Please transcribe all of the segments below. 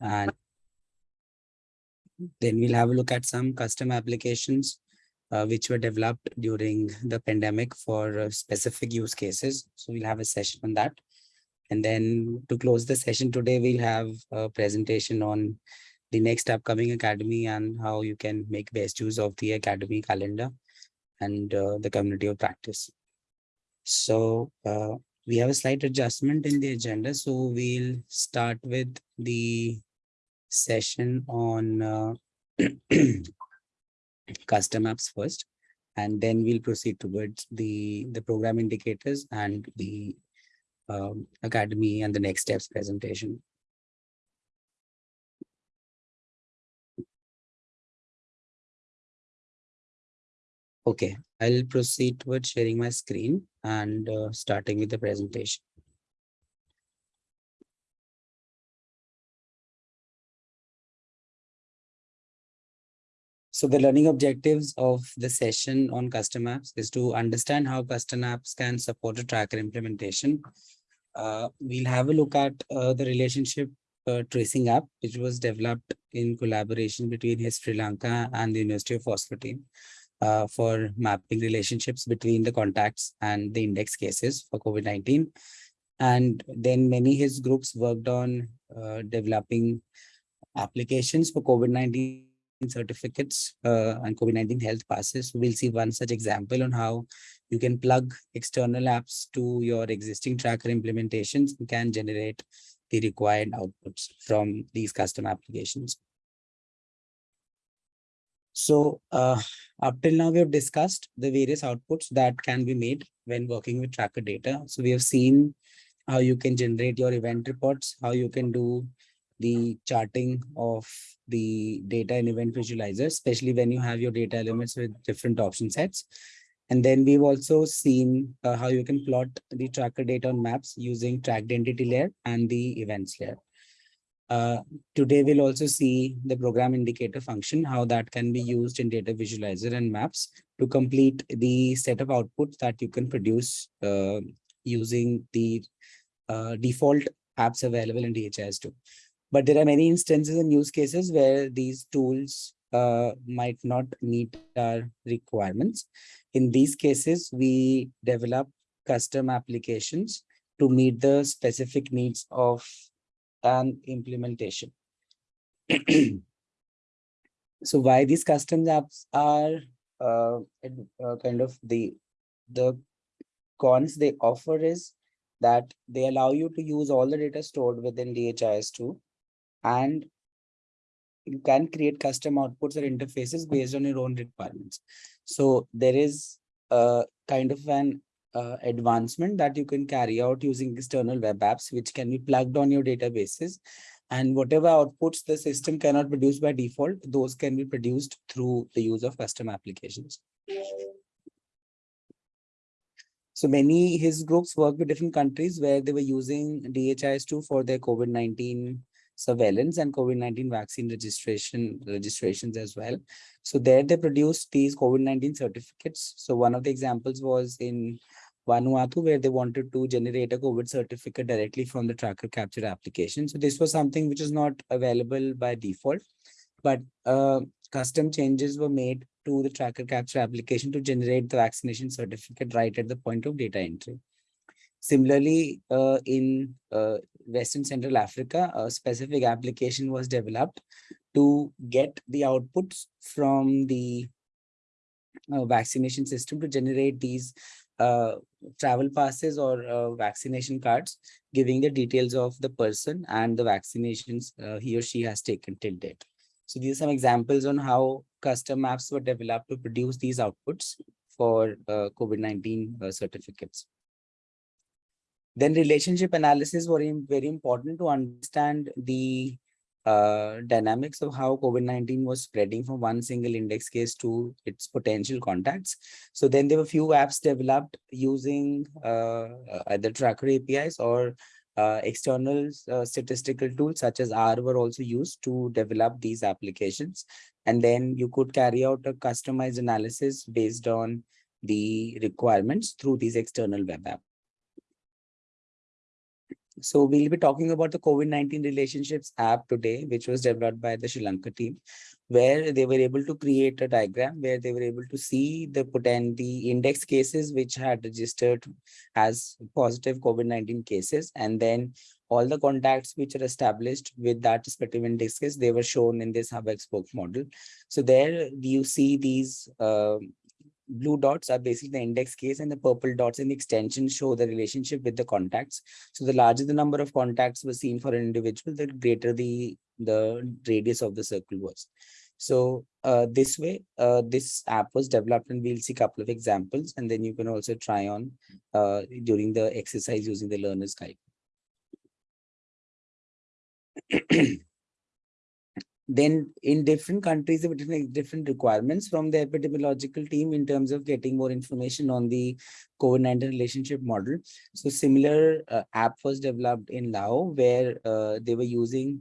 And then we'll have a look at some custom applications uh, which were developed during the pandemic for uh, specific use cases. So we'll have a session on that. And then to close the session today, we'll have a presentation on the next upcoming academy and how you can make best use of the academy calendar and uh, the community of practice. So uh, we have a slight adjustment in the agenda. So we'll start with the session on uh, custom apps first, and then we'll proceed towards the, the program indicators and the um, academy and the next steps presentation. Okay, I'll proceed towards sharing my screen and uh, starting with the presentation. So the learning objectives of the session on custom apps is to understand how custom apps can support a tracker implementation. Uh, we'll have a look at uh, the relationship uh, tracing app, which was developed in collaboration between HIS Sri Lanka and the University of Oslo team uh, for mapping relationships between the contacts and the index cases for COVID-19. And then many HIS groups worked on uh, developing applications for COVID-19 certificates uh, and COVID-19 health passes. We'll see one such example on how you can plug external apps to your existing tracker implementations and can generate the required outputs from these custom applications. So uh, up till now, we have discussed the various outputs that can be made when working with tracker data. So we have seen how you can generate your event reports, how you can do the charting of the data and event visualizer, especially when you have your data elements with different option sets. And then we've also seen uh, how you can plot the tracker data on maps using tracked entity layer and the events layer. Uh, today, we'll also see the program indicator function, how that can be used in data visualizer and maps to complete the set of outputs that you can produce uh, using the uh, default apps available in DHIS2. But there are many instances and use cases where these tools uh, might not meet our requirements. In these cases, we develop custom applications to meet the specific needs of an implementation. so why these custom apps are uh, uh, kind of the the cons they offer is that they allow you to use all the data stored within DHIS2 and you can create custom outputs or interfaces based on your own requirements. So there is a kind of an uh, advancement that you can carry out using external web apps, which can be plugged on your databases. And whatever outputs the system cannot produce by default, those can be produced through the use of custom applications. So many HIS groups work with different countries where they were using DHIS2 for their COVID-19 surveillance and COVID-19 vaccine registration registrations as well. So there they produced these COVID-19 certificates. So one of the examples was in Vanuatu, where they wanted to generate a COVID certificate directly from the tracker capture application. So this was something which is not available by default, but uh, custom changes were made to the tracker capture application to generate the vaccination certificate right at the point of data entry. Similarly, uh, in uh, Western Central Africa, a specific application was developed to get the outputs from the uh, vaccination system to generate these uh, travel passes or uh, vaccination cards, giving the details of the person and the vaccinations uh, he or she has taken till date. So these are some examples on how custom apps were developed to produce these outputs for uh, COVID-19 uh, certificates. Then relationship analysis were very important to understand the uh, dynamics of how COVID-19 was spreading from one single index case to its potential contacts. So then there were few apps developed using uh, either tracker APIs or uh, external uh, statistical tools such as R were also used to develop these applications. And then you could carry out a customized analysis based on the requirements through these external web apps. So we'll be talking about the COVID-19 relationships app today, which was developed by the Sri Lanka team, where they were able to create a diagram where they were able to see the potent the index cases which had registered as positive COVID-19 cases, and then all the contacts which are established with that respective index case, they were shown in this hub spoke model. So there you see these uh, blue dots are basically the index case and the purple dots in the extension show the relationship with the contacts. So the larger the number of contacts were seen for an individual, the greater the, the radius of the circle was. So uh, this way, uh, this app was developed and we'll see a couple of examples and then you can also try on uh, during the exercise using the learner's guide. then in different countries, there were different, requirements from the epidemiological team in terms of getting more information on the COVID-19 relationship model. So similar uh, app was developed in Lao where uh, they were using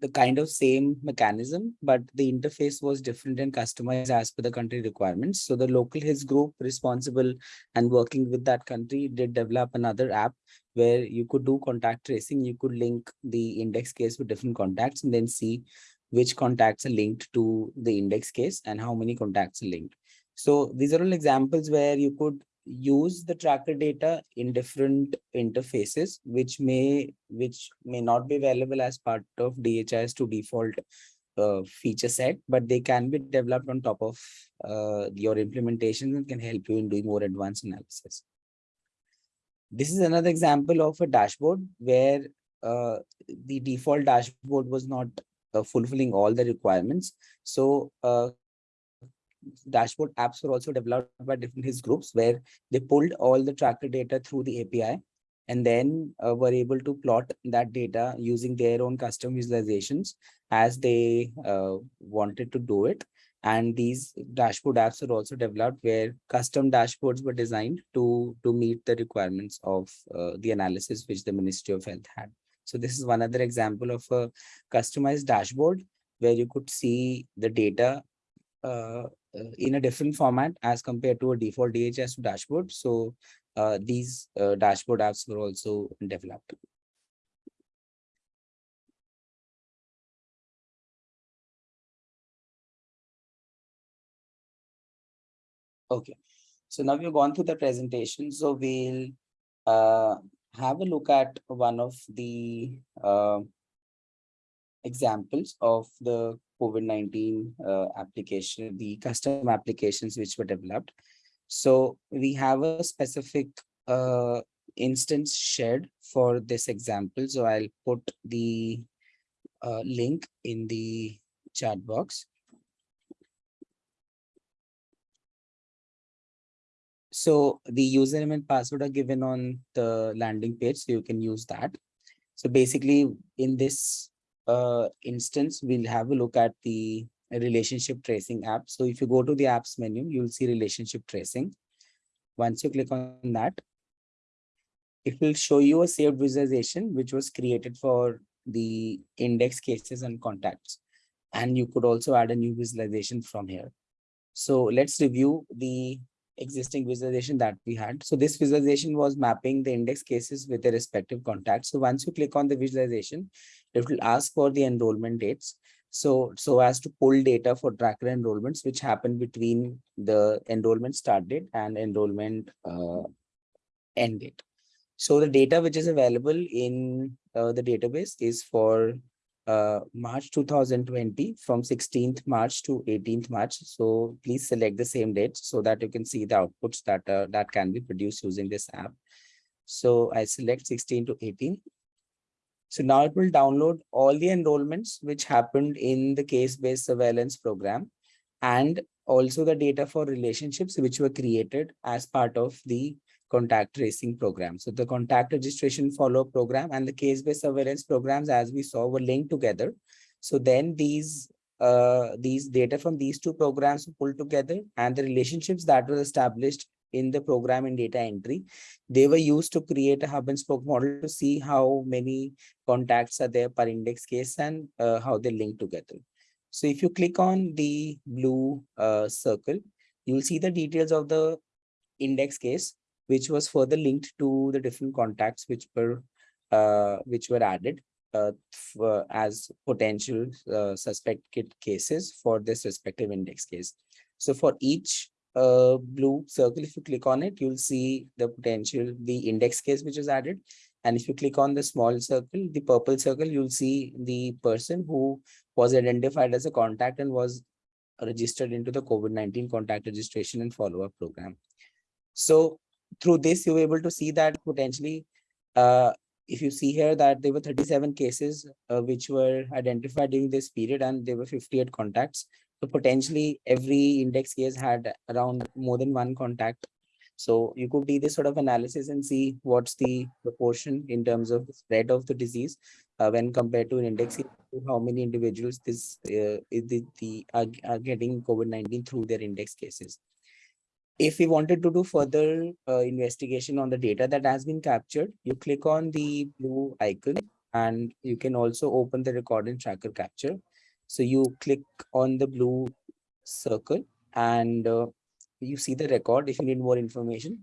the kind of same mechanism, but the interface was different and customized as per the country requirements. So the local HIS group responsible and working with that country did develop another app where you could do contact tracing. You could link the index case with different contacts and then see which contacts are linked to the index case and how many contacts are linked. So these are all examples where you could use the tracker data in different interfaces, which may which may not be available as part of DHIS2 default uh, feature set, but they can be developed on top of uh, your implementation and can help you in doing more advanced analysis. This is another example of a dashboard where uh, the default dashboard was not uh, fulfilling all the requirements. So uh, dashboard apps were also developed by different HIS groups where they pulled all the tracker data through the API and then uh, were able to plot that data using their own custom visualizations as they uh, wanted to do it. And these dashboard apps are also developed where custom dashboards were designed to, to meet the requirements of uh, the analysis which the Ministry of Health had. So this is one other example of a customized dashboard where you could see the data uh, uh, in a different format as compared to a default DHS dashboard. So uh, these uh, dashboard apps were also developed. Okay, so now we've gone through the presentation. So we'll uh, have a look at one of the uh, examples of the COVID-19 uh, application, the custom applications which were developed. So we have a specific uh, instance shared for this example. So I'll put the uh, link in the chat box. So the username and password are given on the landing page, so you can use that. So basically in this uh, instance, we'll have a look at the relationship tracing app. So if you go to the apps menu, you'll see relationship tracing. Once you click on that, it will show you a saved visualization, which was created for the index cases and contacts. And you could also add a new visualization from here. So let's review the existing visualization that we had. So this visualization was mapping the index cases with their respective contacts. So once you click on the visualization, it will ask for the enrollment dates. So, so as to pull data for tracker enrollments, which happen between the enrollment start date and enrollment uh, end date. So the data which is available in uh, the database is for uh, March 2020 from 16th March to 18th March. So please select the same date so that you can see the outputs that uh, that can be produced using this app. So I select 16 to 18. So now it will download all the enrollments which happened in the case-based surveillance program and also the data for relationships which were created as part of the contact tracing program. So the contact registration follow program and the case-based surveillance programs, as we saw, were linked together. So then these uh, these data from these two programs were pulled together and the relationships that were established in the program in data entry, they were used to create a hub and spoke model to see how many contacts are there per index case and uh, how they link together. So if you click on the blue uh, circle, you will see the details of the index case which was further linked to the different contacts which were uh, which were added uh, as potential uh, suspected cases for this respective index case. So for each uh, blue circle, if you click on it, you'll see the potential, the index case which is added. And if you click on the small circle, the purple circle, you'll see the person who was identified as a contact and was registered into the COVID-19 contact registration and follow-up program. So through this, you were able to see that potentially, uh, if you see here that there were 37 cases uh, which were identified during this period and there were 58 contacts. So potentially every index case had around more than one contact. So you could do this sort of analysis and see what's the proportion in terms of the spread of the disease uh, when compared to an index how many individuals this uh, the, the are, are getting COVID-19 through their index cases. If we wanted to do further uh, investigation on the data that has been captured, you click on the blue icon and you can also open the record and tracker capture. So you click on the blue circle and uh, you see the record. If you need more information,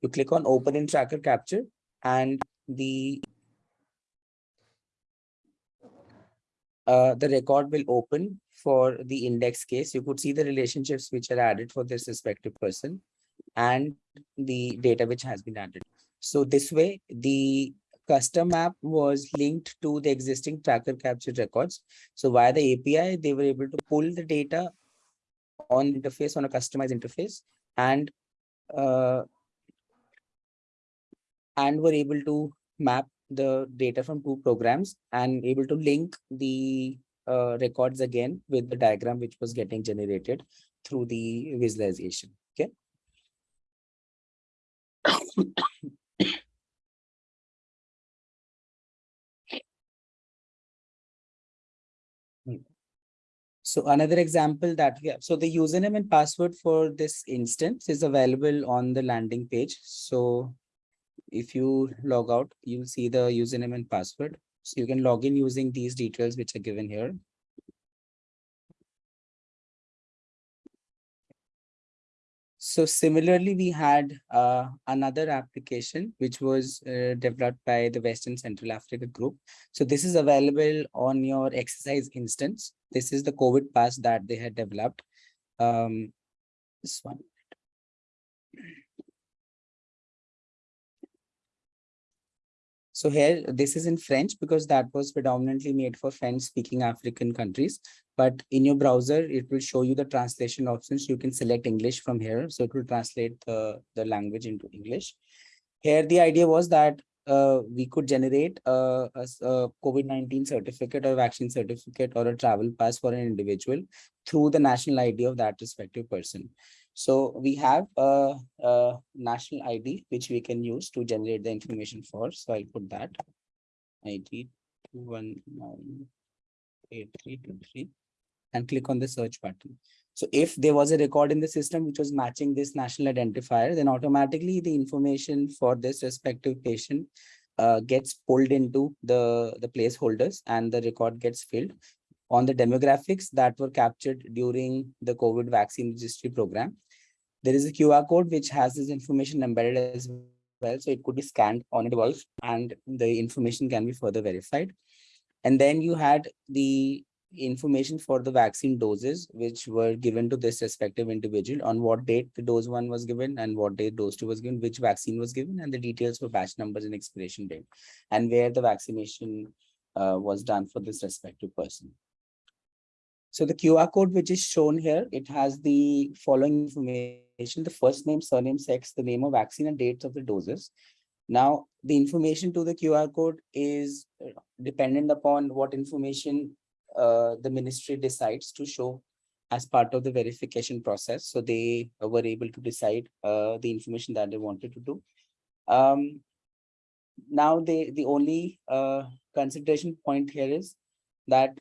you click on open in tracker capture and the uh, the record will open for the index case. You could see the relationships which are added for this respective person and the data which has been added. So this way, the custom map was linked to the existing tracker capture records. So via the API, they were able to pull the data on interface on a customized interface and uh, and were able to map the data from two programs and able to link the uh, records again with the diagram which was getting generated through the visualization. Okay. So another example that we have, so the username and password for this instance is available on the landing page. So if you log out, you'll see the username and password. So you can log in using these details which are given here. So similarly, we had uh, another application which was uh, developed by the Western Central Africa group. So this is available on your exercise instance. This is the COVID pass that they had developed. Um, this one. So here, this is in French because that was predominantly made for French speaking African countries. But in your browser, it will show you the translation options. You can select English from here. So it will translate the, the language into English. Here, the idea was that uh, we could generate a, a, a COVID-19 certificate or vaccine certificate or a travel pass for an individual through the national ID of that respective person. So we have a, a, national ID which we can use to generate the information for. So I'll put that ID one nine eight three two three and click on the search button. So if there was a record in the system which was matching this national identifier, then automatically the information for this respective patient uh, gets pulled into the, the placeholders and the record gets filled on the demographics that were captured during the COVID vaccine registry program. There is a QR code which has this information embedded as well. So it could be scanned on a device and the information can be further verified. And then you had the information for the vaccine doses which were given to this respective individual on what date the dose one was given and what date dose two was given, which vaccine was given, and the details for batch numbers and expiration date, and where the vaccination uh, was done for this respective person. So the QR code which is shown here, it has the following information, the first name, surname, sex, the name of vaccine and dates of the doses. Now, the information to the QR code is uh, dependent upon what information uh, the ministry decides to show as part of the verification process. So they were able to decide uh, the information that they wanted to do. Um, now, they, the only uh, consideration point here is that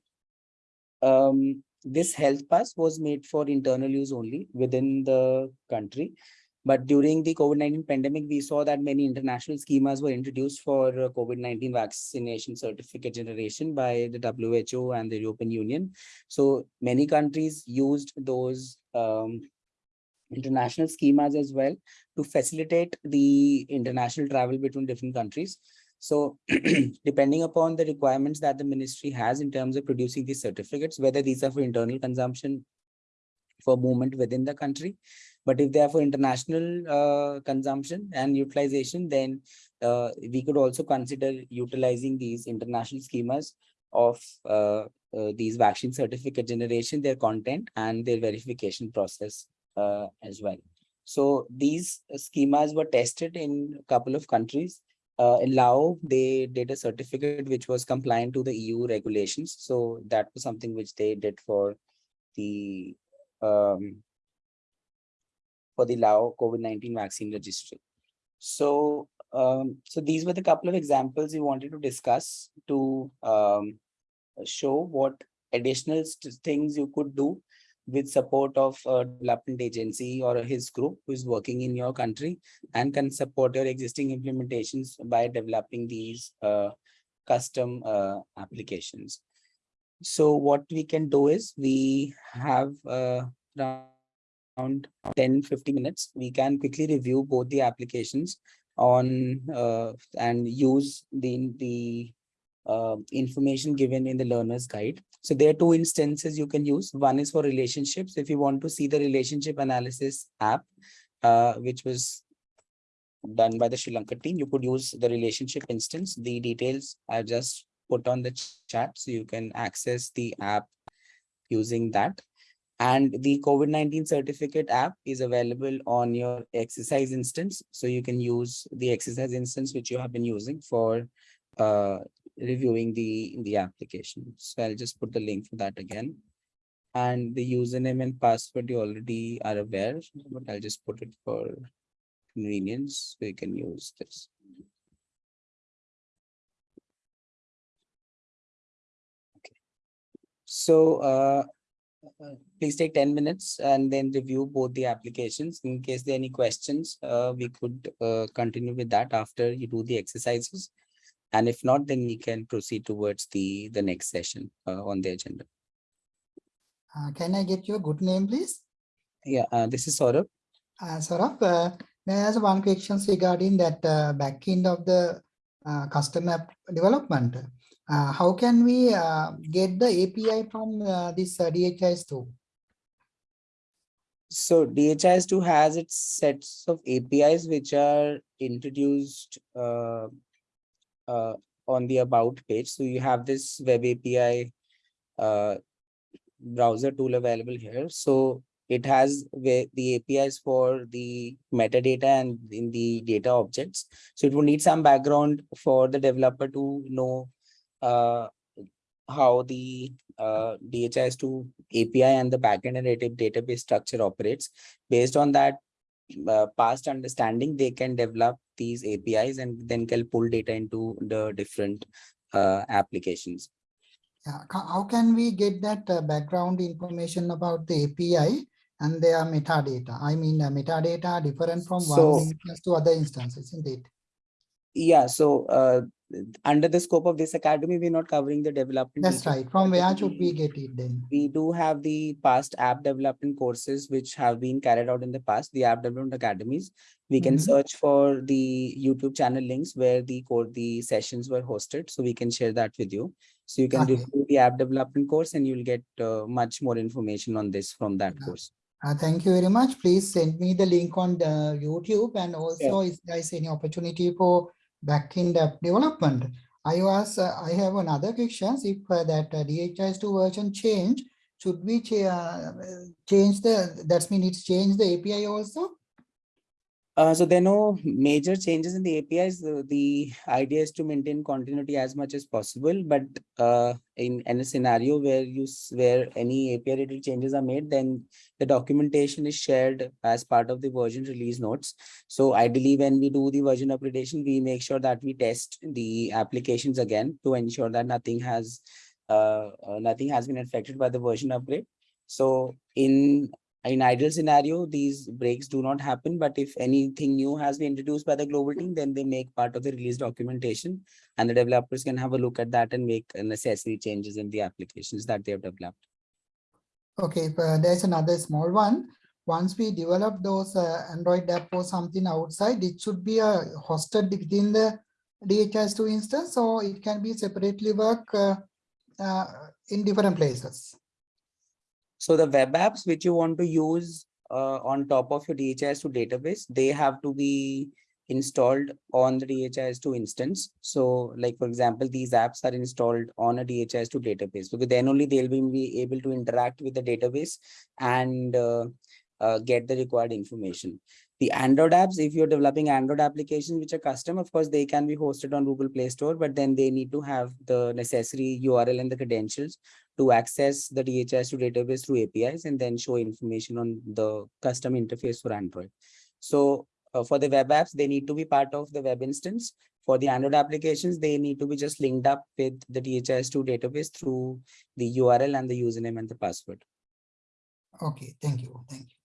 um, this health pass was made for internal use only within the country. But during the COVID-19 pandemic, we saw that many international schemas were introduced for uh, COVID-19 vaccination certificate generation by the WHO and the European Union. So many countries used those um, international schemas as well to facilitate the international travel between different countries. So depending upon the requirements that the ministry has in terms of producing these certificates, whether these are for internal consumption for movement within the country, but if they are for international uh, consumption and utilization, then uh, we could also consider utilizing these international schemas of uh, uh, these vaccine certificate generation, their content and their verification process uh, as well. So these schemas were tested in a couple of countries. Uh, in Lao, they did a certificate which was compliant to the EU regulations. So that was something which they did for the um, for the Lao COVID-19 vaccine registry. So um, so these were the couple of examples we wanted to discuss to um, show what additional things you could do with support of a development agency or HIS group who is working in your country and can support your existing implementations by developing these uh, custom uh, applications. So what we can do is we have uh, around 10 50 minutes we can quickly review both the applications on uh, and use the the uh, information given in the learner's guide. So there are two instances you can use. One is for relationships. If you want to see the relationship analysis app, uh, which was done by the Sri Lanka team, you could use the relationship instance. The details I just put on the ch- chat so you can access the app using that. And the COVID-19 certificate app is available on your exercise instance. So you can use the exercise instance which you have been using for uh, reviewing the the application. So I'll just put the link for that again. And the username and password you already are aware, but I'll just put it for convenience so you can use this. Okay. So uh, uh, please take 10 minutes and then review both the applications. In case there are any questions, uh, we could uh, continue with that after you do the exercises. And if not, then we can proceed towards the, the next session uh, on the agenda. Uh, Can I get your good name, please? Yeah, uh, this is Saurabh. Uh, Saurabh, uh, may I ask one question regarding that uh, back end of the uh, custom app development? Uh, How can we uh, get the API from uh, this uh, DHIS2? So DHIS2 has its sets of APIs which are introduced uh, on the about page. So you have this web API uh, browser tool available here. So it has the APIs for the metadata and in the data objects. So it will need some background for the developer to know uh, how the uh, DHIS2 API and the backend and data database structure operates. Based on that uh, past understanding, they can develop these APIs and then can pull data into the different uh, applications. Yeah, How can we get that uh, background information about the API and their metadata? I mean, uh, metadata different from So- one instance to other instances, isn't it? Yeah, so uh, under the scope of this academy, we're not covering the development. That's right. From where should we get it then? We do have the past app development courses which have been carried out in the past, the app development academies. We can Mhm. search for the YouTube channel links where the core, the sessions were hosted, so we can share that with you. So you can Okay. review the app development course and you'll get uh, much more information on this from that Yeah. course. Uh, thank you very much. Please send me the link on the YouTube and also if there is any opportunity for backend app development. I was, uh, I have another questions. If uh, that uh, DHIS2 version change, should we cha- uh, change the, that means it's change the API also? Uh, so there are no major changes in the APIs. The, the idea is to maintain continuity as much as possible, but uh, in, in a scenario where you where any API related changes are made, then the documentation is shared as part of the version release notes. So ideally, when we do the version upgradation, we make sure that we test the applications again to ensure that nothing has uh, uh, nothing has been affected by the version upgrade. So in in ideal scenario, these breaks do not happen, but if anything new has been introduced by the global team, then they make part of the release documentation and the developers can have a look at that and make necessary changes in the applications that they have developed. Okay, uh, there's another small one. Once we develop those uh, Android app or something outside, it should be uh, hosted within the DHIS2 instance, or it can be separately work uh, uh, in different places. So the web apps which you want to use uh, on top of your DHIS2 database, they have to be installed on the DHIS2 instance. So like, for example, these apps are installed on a DHIS2 database because then only they'll be- able to interact with the database and uh, uh, get the required information. The Android apps, if you're developing Android applications which are custom, of course, they can be hosted on Google Play Store, but then they need to have the necessary URL and the credentials to access the DHIS2 database through APIs and then show information on the custom interface for Android. So uh, for the web apps, they need to be part of the web instance. For the Android applications, they need to be just linked up with the DHIS2 database through the URL and the username and the password. Okay, thank you, thank you.